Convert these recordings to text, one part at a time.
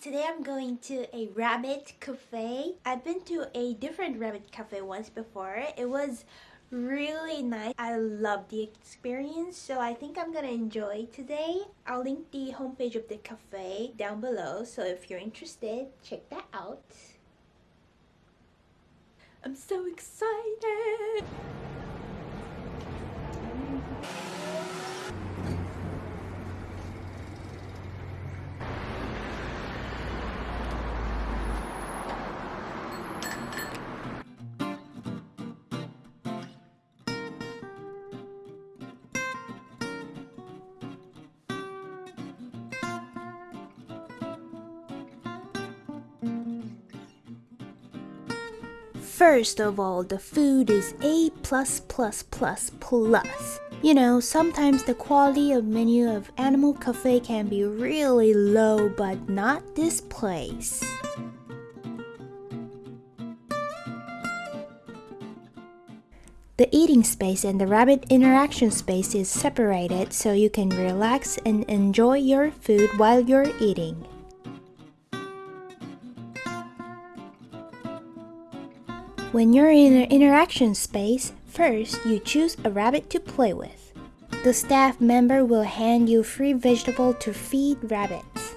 today I'm going to a rabbit cafe. I've been to a different rabbit cafe once before. It was really nice. I love the experience so I think I'm gonna enjoy today. I'll link the homepage of the cafe down below so if you're interested, check that out. I'm so excited! First of all, the food is A+++++. Plus You know, sometimes the quality of menu of Animal Cafe can be really low, but not this place. The eating space and the rabbit interaction space is separated so you can relax and enjoy your food while you're eating. When you're in an interaction space, first you choose a rabbit to play with. The staff member will hand you free vegetable to feed rabbits.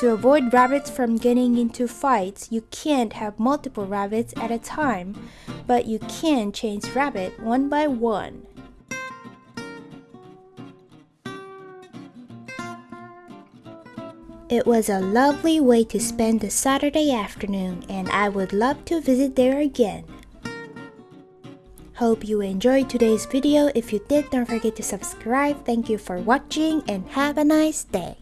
To avoid rabbits from getting into fights, you can't have multiple rabbits at a time, but you can change rabbit one by one. It was a lovely way to spend the Saturday afternoon and I would love to visit there again. Hope you enjoyed today's video. If you did, don't forget to subscribe. Thank you for watching and have a nice day.